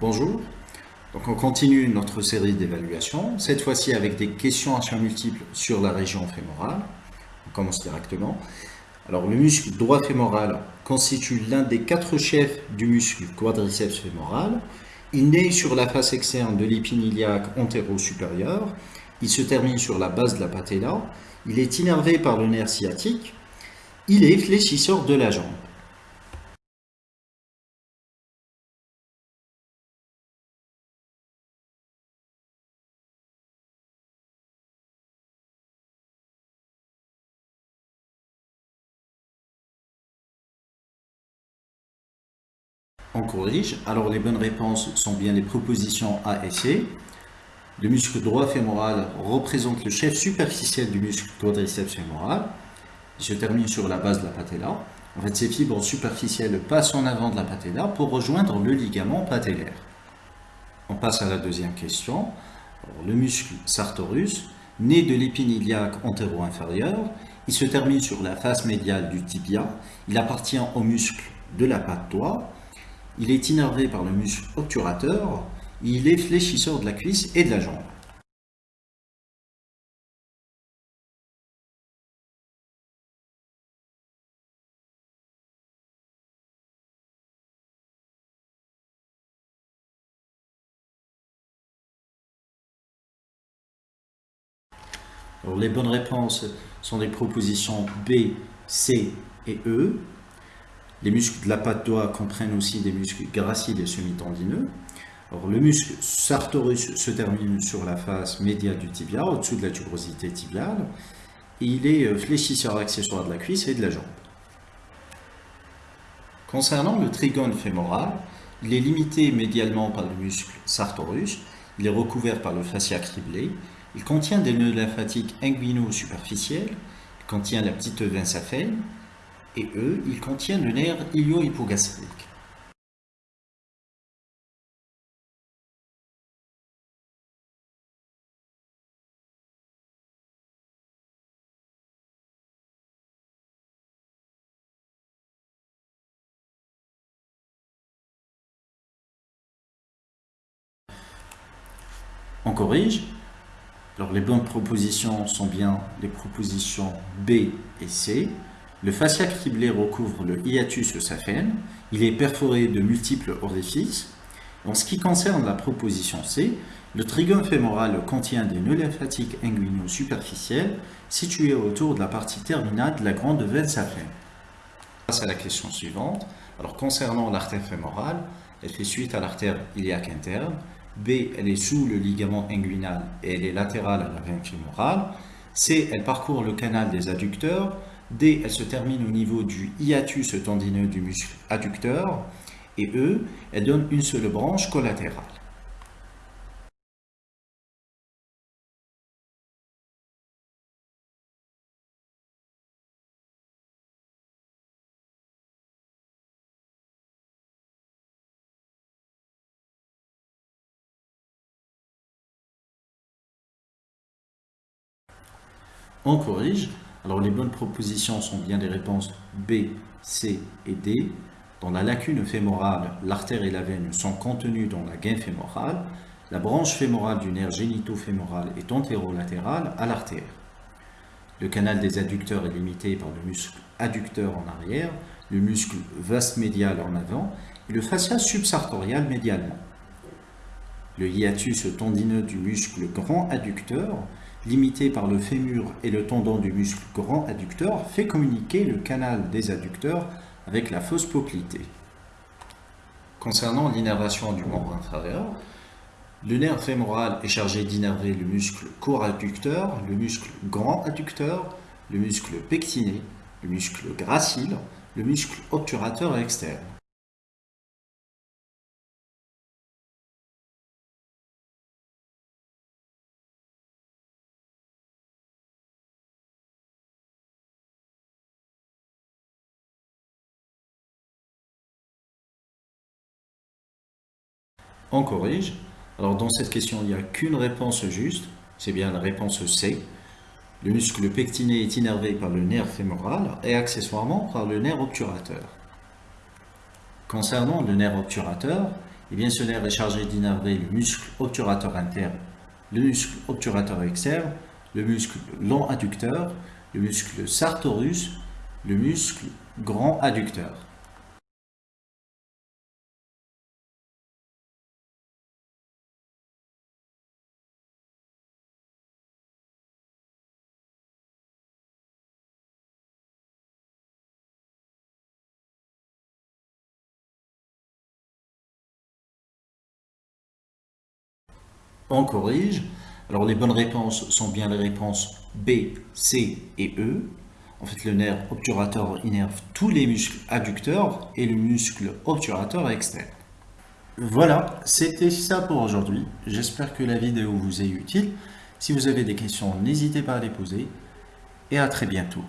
Bonjour, donc on continue notre série d'évaluation, cette fois-ci avec des questions à choix multiples sur la région fémorale. On commence directement. Alors le muscle droit fémoral constitue l'un des quatre chefs du muscle quadriceps fémoral. Il naît sur la face externe de l'épine iliaque antéro-supérieure. Il se termine sur la base de la patella. Il est innervé par le nerf sciatique. Il est fléchisseur de la jambe. On corrige. Alors les bonnes réponses sont bien les propositions A et C. Le muscle droit fémoral représente le chef superficiel du muscle quadriceps fémoral. Il se termine sur la base de la patella. En fait, ces fibres superficielles passent en avant de la patella pour rejoindre le ligament patellaire. On passe à la deuxième question. le muscle sartorus, né de l'épine iliaque antéro-inférieure, il se termine sur la face médiale du tibia. Il appartient au muscle de la patte doigt il est innervé par le muscle obturateur, il est fléchisseur de la cuisse et de la jambe. les bonnes réponses sont des propositions B, C et E. Les muscles de la patte doigt comprennent aussi des muscles graciles et semi-tendineux. le muscle sartorius se termine sur la face médiale du tibia, au-dessous de la tuberosité tibiale. il est euh, fléchisseur accessoire de la cuisse et de la jambe. Concernant le trigone fémoral, il est limité médialement par le muscle sartorius, il est recouvert par le fascia criblé, il contient des nœuds lymphatiques inguino-superficiels, il contient la petite veine saphène, et eux, ils contiennent le nerf ilio-hypogastrique. On corrige. Alors les bonnes propositions sont bien les propositions B et C. Le fascia criblé recouvre le hiatus saphène. Il est perforé de multiples orifices. En ce qui concerne la proposition C, le trigone fémoral contient des nœuds lymphatiques inguinaux superficiels situés autour de la partie terminale de la grande veine saphène. On passe à la question suivante. Alors concernant l'artère fémorale, elle fait suite à l'artère iliaque interne. B, elle est sous le ligament inguinal et elle est latérale à la veine fémorale. C, elle parcourt le canal des adducteurs D, elle se termine au niveau du hiatus tendineux du muscle adducteur. Et E, elle donne une seule branche collatérale. On corrige alors les bonnes propositions sont bien des réponses B, C et D. Dans la lacune fémorale, l'artère et la veine sont contenues dans la gaine fémorale. La branche fémorale du nerf génito-fémoral est antérolatéral à l'artère. Le canal des adducteurs est limité par le muscle adducteur en arrière, le muscle vaste médial en avant et le fascia subsartorial médialement. Le hiatus tendineux du muscle grand adducteur limité par le fémur et le tendon du muscle grand adducteur, fait communiquer le canal des adducteurs avec la fosse poplitée. Concernant l'innervation du membre inférieur, le nerf fémoral est chargé d'innerver le muscle coradducteur, le muscle grand adducteur, le muscle pectiné, le muscle gracile, le muscle obturateur externe. On corrige. Alors dans cette question, il n'y a qu'une réponse juste, c'est bien la réponse C. Le muscle pectiné est innervé par le nerf fémoral et accessoirement par le nerf obturateur. Concernant le nerf obturateur, Et bien ce nerf est chargé d'innerver le muscle obturateur interne, le muscle obturateur externe, le muscle long adducteur, le muscle sartorius, le muscle grand adducteur. On corrige. Alors les bonnes réponses sont bien les réponses B, C et E. En fait, le nerf obturateur innerve tous les muscles adducteurs et le muscle obturateur externe. Voilà, c'était ça pour aujourd'hui. J'espère que la vidéo vous est utile. Si vous avez des questions, n'hésitez pas à les poser. Et à très bientôt.